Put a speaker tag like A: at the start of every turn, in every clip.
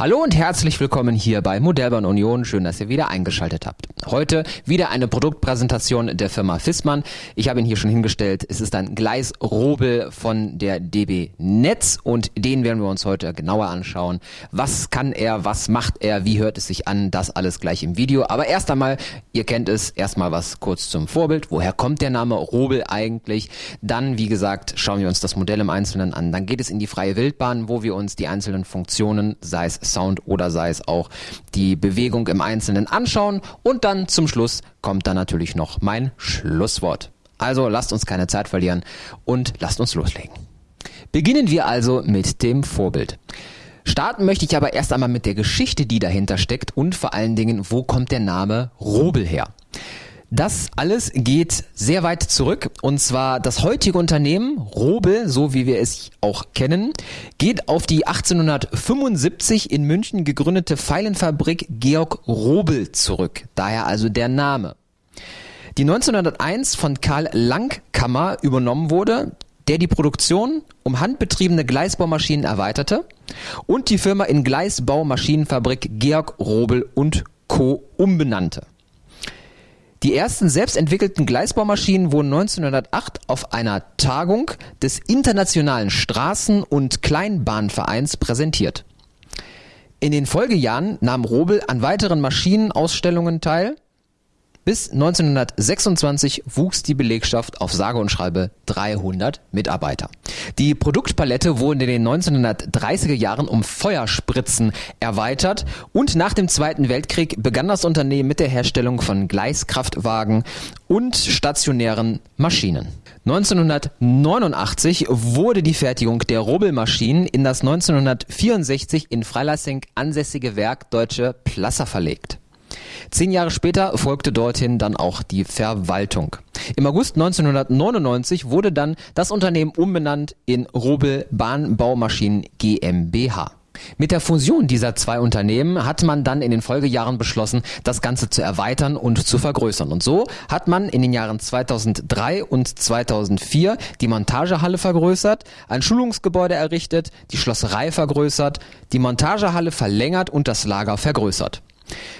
A: Hallo und herzlich willkommen hier bei Modellbahn Union. Schön, dass ihr wieder eingeschaltet habt. Heute wieder eine Produktpräsentation der Firma Fissmann. Ich habe ihn hier schon hingestellt. Es ist ein Gleisrobel von der DB Netz und den werden wir uns heute genauer anschauen. Was kann er? Was macht er? Wie hört es sich an? Das alles gleich im Video. Aber erst einmal, ihr kennt es, erstmal was kurz zum Vorbild. Woher kommt der Name Robel eigentlich? Dann, wie gesagt, schauen wir uns das Modell im Einzelnen an. Dann geht es in die freie Wildbahn, wo wir uns die einzelnen Funktionen, sei es Sound oder sei es auch die Bewegung im Einzelnen anschauen und dann zum Schluss kommt dann natürlich noch mein Schlusswort. Also lasst uns keine Zeit verlieren und lasst uns loslegen. Beginnen wir also mit dem Vorbild. Starten möchte ich aber erst einmal mit der Geschichte, die dahinter steckt und vor allen Dingen, wo kommt der Name Robel her? Das alles geht sehr weit zurück und zwar das heutige Unternehmen Robel, so wie wir es auch kennen, geht auf die 1875 in München gegründete Pfeilenfabrik Georg Robel zurück. Daher also der Name. Die 1901 von Karl Langkammer übernommen wurde, der die Produktion um handbetriebene Gleisbaumaschinen erweiterte und die Firma in Gleisbaumaschinenfabrik Georg Robel und Co. umbenannte. Die ersten selbstentwickelten Gleisbaumaschinen wurden 1908 auf einer Tagung des Internationalen Straßen- und Kleinbahnvereins präsentiert. In den Folgejahren nahm Robel an weiteren Maschinenausstellungen teil bis 1926 wuchs die Belegschaft auf sage und schreibe 300 Mitarbeiter. Die Produktpalette wurde in den 1930er Jahren um Feuerspritzen erweitert und nach dem Zweiten Weltkrieg begann das Unternehmen mit der Herstellung von Gleiskraftwagen und stationären Maschinen. 1989 wurde die Fertigung der Robelmaschinen in das 1964 in Freilassing ansässige Werk Deutsche Plasser verlegt. Zehn Jahre später folgte dorthin dann auch die Verwaltung. Im August 1999 wurde dann das Unternehmen umbenannt in Robel Bahnbaumaschinen GmbH. Mit der Fusion dieser zwei Unternehmen hat man dann in den Folgejahren beschlossen, das Ganze zu erweitern und zu vergrößern. Und so hat man in den Jahren 2003 und 2004 die Montagehalle vergrößert, ein Schulungsgebäude errichtet, die Schlosserei vergrößert, die Montagehalle verlängert und das Lager vergrößert.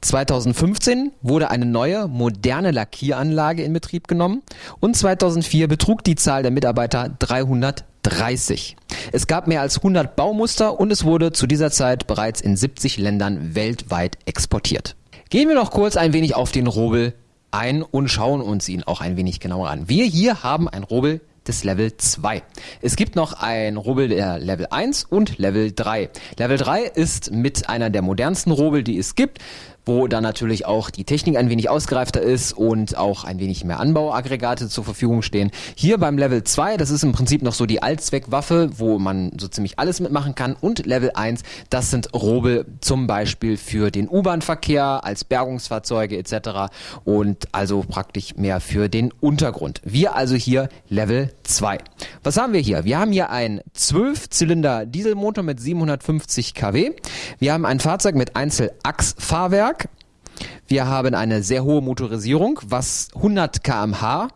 A: 2015 wurde eine neue, moderne Lackieranlage in Betrieb genommen und 2004 betrug die Zahl der Mitarbeiter 330. Es gab mehr als 100 Baumuster und es wurde zu dieser Zeit bereits in 70 Ländern weltweit exportiert. Gehen wir noch kurz ein wenig auf den Robel ein und schauen uns ihn auch ein wenig genauer an. Wir hier haben ein Robel des Level 2. Es gibt noch ein Rubbel der Level 1 und Level 3. Level 3 ist mit einer der modernsten Rubbel, die es gibt wo dann natürlich auch die Technik ein wenig ausgereifter ist und auch ein wenig mehr Anbauaggregate zur Verfügung stehen. Hier beim Level 2, das ist im Prinzip noch so die Allzweckwaffe, wo man so ziemlich alles mitmachen kann und Level 1, das sind Robe zum Beispiel für den U-Bahn-Verkehr als Bergungsfahrzeuge etc. und also praktisch mehr für den Untergrund. Wir also hier Level 2. Was haben wir hier? Wir haben hier ein 12-Zylinder Dieselmotor mit 750 kW. Wir haben ein Fahrzeug mit Einzelachsfahrwerk wir haben eine sehr hohe Motorisierung, was 100 kmh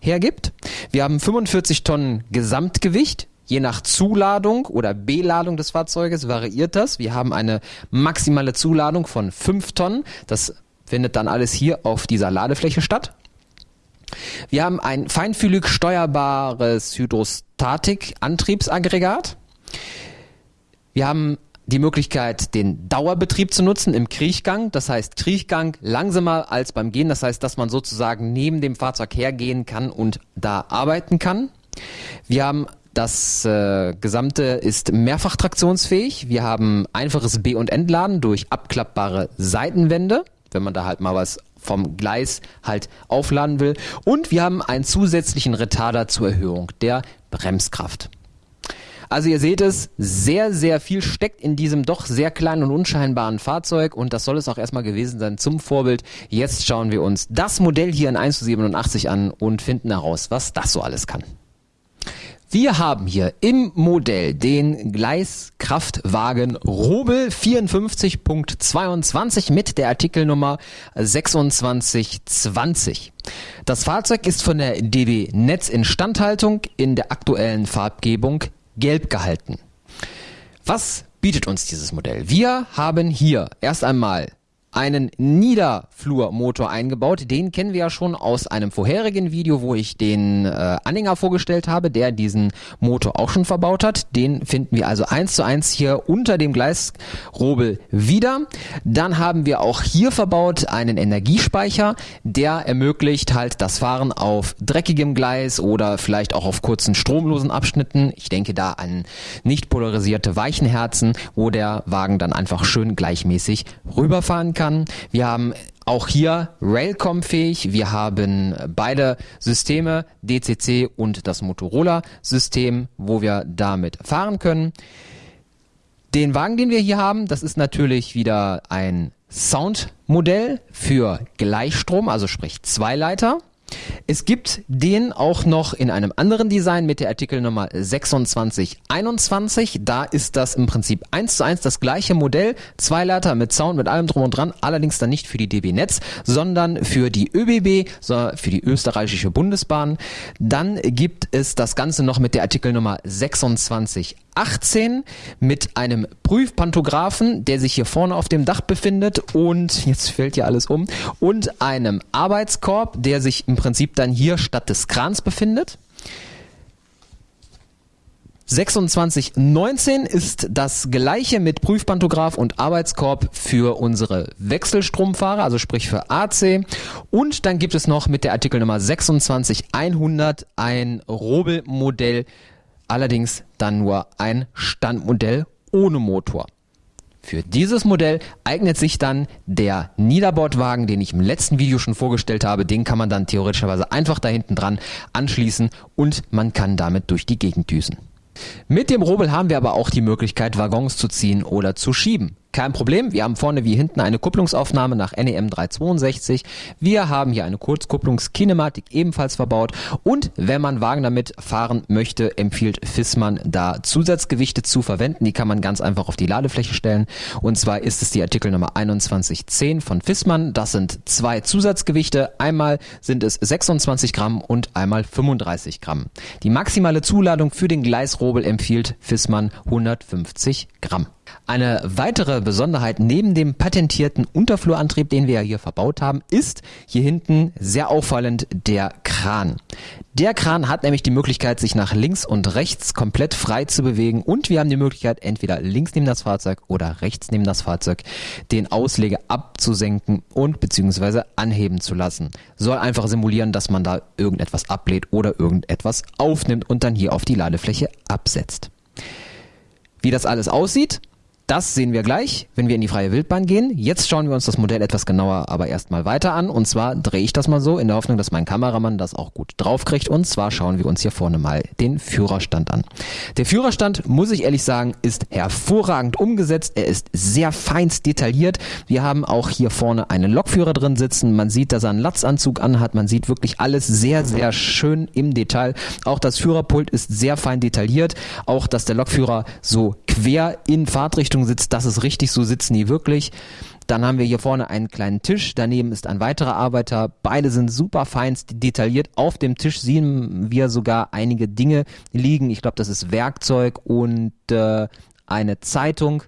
A: hergibt. Wir haben 45 Tonnen Gesamtgewicht. Je nach Zuladung oder Beladung des Fahrzeuges variiert das. Wir haben eine maximale Zuladung von 5 Tonnen. Das findet dann alles hier auf dieser Ladefläche statt. Wir haben ein feinfühlig steuerbares Hydrostatik-Antriebsaggregat. Wir haben die Möglichkeit, den Dauerbetrieb zu nutzen im Kriechgang. Das heißt, Kriechgang langsamer als beim Gehen. Das heißt, dass man sozusagen neben dem Fahrzeug hergehen kann und da arbeiten kann. Wir haben das äh, Gesamte ist mehrfach traktionsfähig. Wir haben einfaches B- und Entladen durch abklappbare Seitenwände, wenn man da halt mal was vom Gleis halt aufladen will. Und wir haben einen zusätzlichen Retarder zur Erhöhung der Bremskraft. Also ihr seht es, sehr, sehr viel steckt in diesem doch sehr kleinen und unscheinbaren Fahrzeug und das soll es auch erstmal gewesen sein zum Vorbild. Jetzt schauen wir uns das Modell hier in 1 zu 87 an und finden heraus, was das so alles kann. Wir haben hier im Modell den Gleiskraftwagen Robel 54.22 mit der Artikelnummer 2620. Das Fahrzeug ist von der DB Netz Instandhaltung in der aktuellen Farbgebung gelb gehalten. Was bietet uns dieses Modell? Wir haben hier erst einmal einen Niederflurmotor eingebaut. Den kennen wir ja schon aus einem vorherigen Video, wo ich den äh, Anhänger vorgestellt habe, der diesen Motor auch schon verbaut hat. Den finden wir also eins zu eins hier unter dem Gleisrobel wieder. Dann haben wir auch hier verbaut einen Energiespeicher, der ermöglicht halt das Fahren auf dreckigem Gleis oder vielleicht auch auf kurzen stromlosen Abschnitten. Ich denke da an nicht polarisierte Weichenherzen, wo der Wagen dann einfach schön gleichmäßig rüberfahren kann kann. Wir haben auch hier Railcom-fähig. Wir haben beide Systeme, DCC und das Motorola-System, wo wir damit fahren können. Den Wagen, den wir hier haben, das ist natürlich wieder ein Soundmodell für Gleichstrom, also sprich Zweileiter. Es gibt den auch noch in einem anderen Design mit der Artikelnummer 2621. Da ist das im Prinzip eins zu eins das gleiche Modell. Zweileiter mit Sound, mit allem drum und dran. Allerdings dann nicht für die DB Netz, sondern für die ÖBB, für die österreichische Bundesbahn. Dann gibt es das Ganze noch mit der Artikelnummer 26 18 mit einem Prüfpantographen, der sich hier vorne auf dem Dach befindet und jetzt fällt ja alles um und einem Arbeitskorb, der sich im Prinzip dann hier statt des Krans befindet. 2619 ist das gleiche mit Prüfpantograph und Arbeitskorb für unsere Wechselstromfahrer, also sprich für AC. Und dann gibt es noch mit der Artikelnummer 26100 ein Robel-Modell allerdings dann nur ein Standmodell ohne Motor. Für dieses Modell eignet sich dann der Niederbordwagen, den ich im letzten Video schon vorgestellt habe. Den kann man dann theoretischerweise einfach da hinten dran anschließen und man kann damit durch die Gegend düsen. Mit dem Robel haben wir aber auch die Möglichkeit, Waggons zu ziehen oder zu schieben. Kein Problem, wir haben vorne wie hinten eine Kupplungsaufnahme nach NEM 362. Wir haben hier eine Kurzkupplungskinematik ebenfalls verbaut und wenn man Wagen damit fahren möchte, empfiehlt Fissmann da Zusatzgewichte zu verwenden. Die kann man ganz einfach auf die Ladefläche stellen und zwar ist es die Artikelnummer 2110 von Fissmann. Das sind zwei Zusatzgewichte. Einmal sind es 26 Gramm und einmal 35 Gramm. Die maximale Zuladung für den Gleisrobel empfiehlt Fissmann 150 Gramm. Eine weitere Besonderheit neben dem patentierten Unterflurantrieb, den wir ja hier verbaut haben, ist hier hinten sehr auffallend der Kran. Der Kran hat nämlich die Möglichkeit, sich nach links und rechts komplett frei zu bewegen und wir haben die Möglichkeit, entweder links neben das Fahrzeug oder rechts neben das Fahrzeug den Ausleger abzusenken und beziehungsweise anheben zu lassen. Soll einfach simulieren, dass man da irgendetwas ablehnt oder irgendetwas aufnimmt und dann hier auf die Ladefläche absetzt. Wie das alles aussieht, das sehen wir gleich, wenn wir in die freie Wildbahn gehen. Jetzt schauen wir uns das Modell etwas genauer aber erstmal weiter an. Und zwar drehe ich das mal so in der Hoffnung, dass mein Kameramann das auch gut draufkriegt. Und zwar schauen wir uns hier vorne mal den Führerstand an. Der Führerstand, muss ich ehrlich sagen, ist hervorragend umgesetzt. Er ist sehr feinst detailliert. Wir haben auch hier vorne einen Lokführer drin sitzen. Man sieht, dass er einen Latzanzug anhat. Man sieht wirklich alles sehr, sehr schön im Detail. Auch das Führerpult ist sehr fein detailliert. Auch, dass der Lokführer so quer in Fahrtrichtung Richtung sitzt, das ist richtig, so sitzen die wirklich. Dann haben wir hier vorne einen kleinen Tisch, daneben ist ein weiterer Arbeiter. Beide sind super fein detailliert. Auf dem Tisch sehen wir sogar einige Dinge liegen. Ich glaube, das ist Werkzeug und äh, eine Zeitung.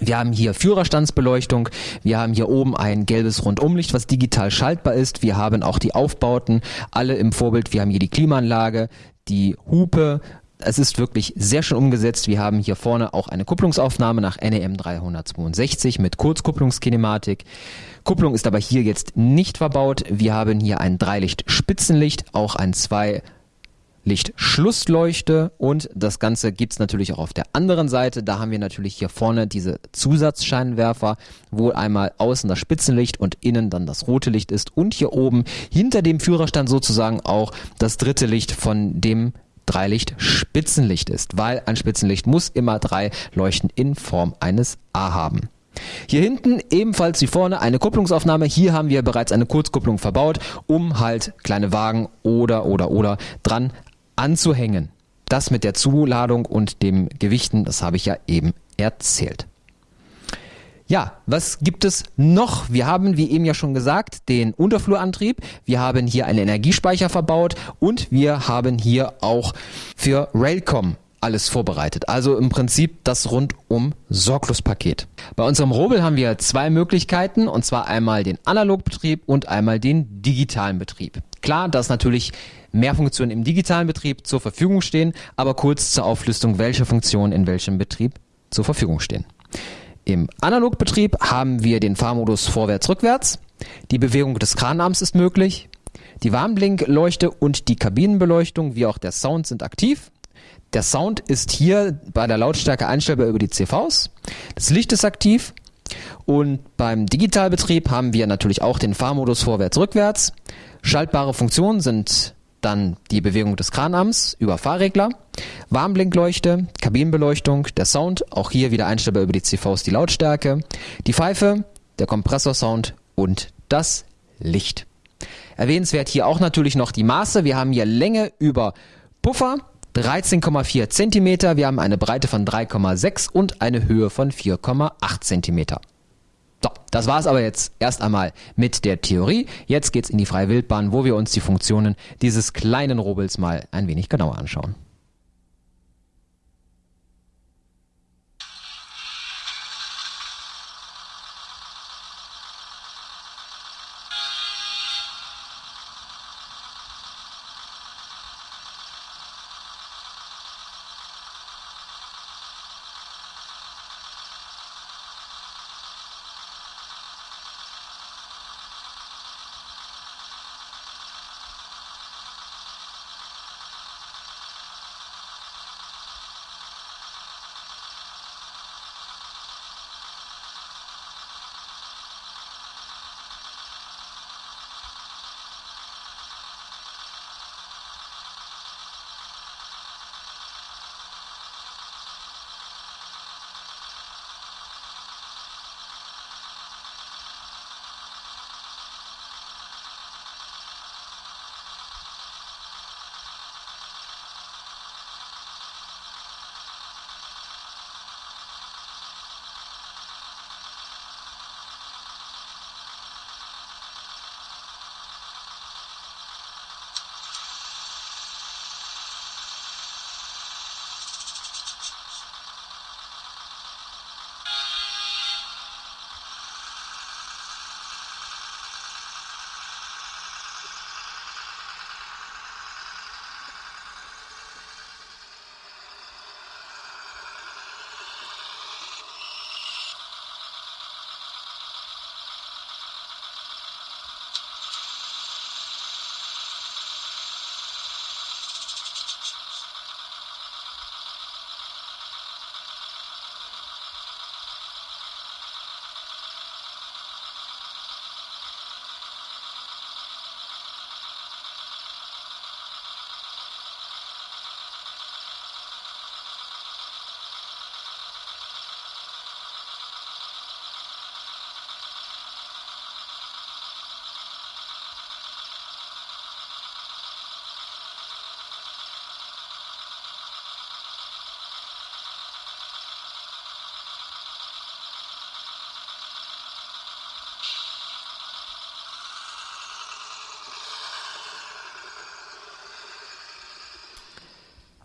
A: Wir haben hier Führerstandsbeleuchtung, wir haben hier oben ein gelbes Rundumlicht, was digital schaltbar ist. Wir haben auch die Aufbauten, alle im Vorbild. Wir haben hier die Klimaanlage, die Hupe, es ist wirklich sehr schön umgesetzt. Wir haben hier vorne auch eine Kupplungsaufnahme nach NEM 362 mit Kurzkupplungskinematik. Kupplung ist aber hier jetzt nicht verbaut. Wir haben hier ein Dreilicht-Spitzenlicht, auch ein zwei Lichtschlussleuchte und das Ganze gibt's natürlich auch auf der anderen Seite. Da haben wir natürlich hier vorne diese Zusatzscheinwerfer, wo einmal außen das Spitzenlicht und innen dann das rote Licht ist und hier oben hinter dem Führerstand sozusagen auch das dritte Licht von dem Dreilicht Spitzenlicht ist, weil ein Spitzenlicht muss immer drei Leuchten in Form eines A haben. Hier hinten ebenfalls wie vorne eine Kupplungsaufnahme. Hier haben wir bereits eine Kurzkupplung verbaut, um halt kleine Wagen oder oder oder dran anzuhängen. Das mit der Zuladung und dem Gewichten, das habe ich ja eben erzählt. Ja, was gibt es noch? Wir haben, wie eben ja schon gesagt, den Unterflurantrieb. Wir haben hier einen Energiespeicher verbaut und wir haben hier auch für Railcom alles vorbereitet. Also im Prinzip das rundum Sorglos-Paket. Bei unserem Robel haben wir zwei Möglichkeiten, und zwar einmal den Analogbetrieb und einmal den digitalen Betrieb. Klar, dass natürlich mehr Funktionen im digitalen Betrieb zur Verfügung stehen, aber kurz zur Auflistung, welche Funktionen in welchem Betrieb zur Verfügung stehen. Im Analogbetrieb haben wir den Fahrmodus vorwärts-rückwärts. Die Bewegung des Kranarms ist möglich. Die Warnblinkleuchte und die Kabinenbeleuchtung wie auch der Sound sind aktiv. Der Sound ist hier bei der Lautstärke einstellbar über die CVs. Das Licht ist aktiv. Und beim Digitalbetrieb haben wir natürlich auch den Fahrmodus vorwärts-rückwärts. Schaltbare Funktionen sind dann die Bewegung des Kranarms über Fahrregler, Warnblinkleuchte, Kabinenbeleuchtung, der Sound, auch hier wieder einstellbar über die CVs die Lautstärke, die Pfeife, der Kompressorsound und das Licht. Erwähnenswert hier auch natürlich noch die Maße. Wir haben hier Länge über Puffer, 13,4 cm. Wir haben eine Breite von 3,6 und eine Höhe von 4,8 cm. So, das war's aber jetzt erst einmal mit der Theorie. Jetzt geht's in die freie Wildbahn, wo wir uns die Funktionen dieses kleinen Robels mal ein wenig genauer anschauen.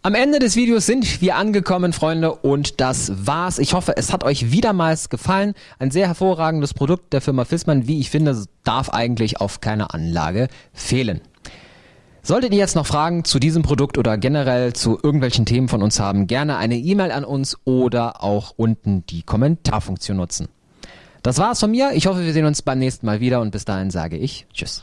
A: Am Ende des Videos sind wir angekommen, Freunde, und das war's. Ich hoffe, es hat euch wiedermals gefallen. Ein sehr hervorragendes Produkt der Firma Fissmann, wie ich finde, darf eigentlich auf keiner Anlage fehlen. Solltet ihr jetzt noch Fragen zu diesem Produkt oder generell zu irgendwelchen Themen von uns haben, gerne eine E-Mail an uns oder auch unten die Kommentarfunktion nutzen. Das war's von mir. Ich hoffe, wir sehen uns beim nächsten Mal wieder und bis dahin sage ich Tschüss.